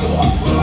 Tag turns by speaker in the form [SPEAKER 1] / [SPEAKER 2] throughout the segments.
[SPEAKER 1] Whoa.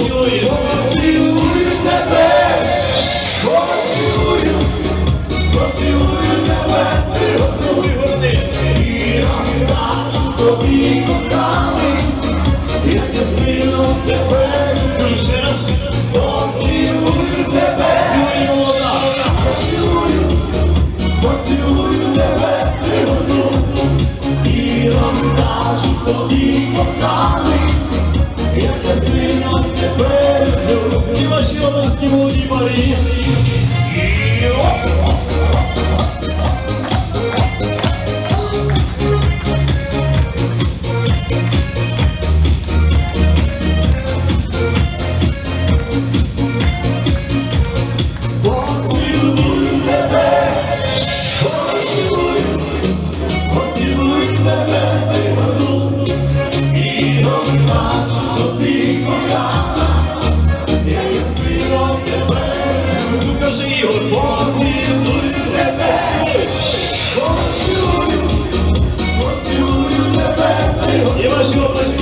[SPEAKER 1] поцілую, поцілую тебе, поцілую, поцілую тебе, приготуй вони і розкажу тобі коханий, як я сильно тебе ще раз поцілую тебе, цілую вона, поцілую, поцілую тебе, приготуй і розкажу тобі коханий. anybody. Let's go.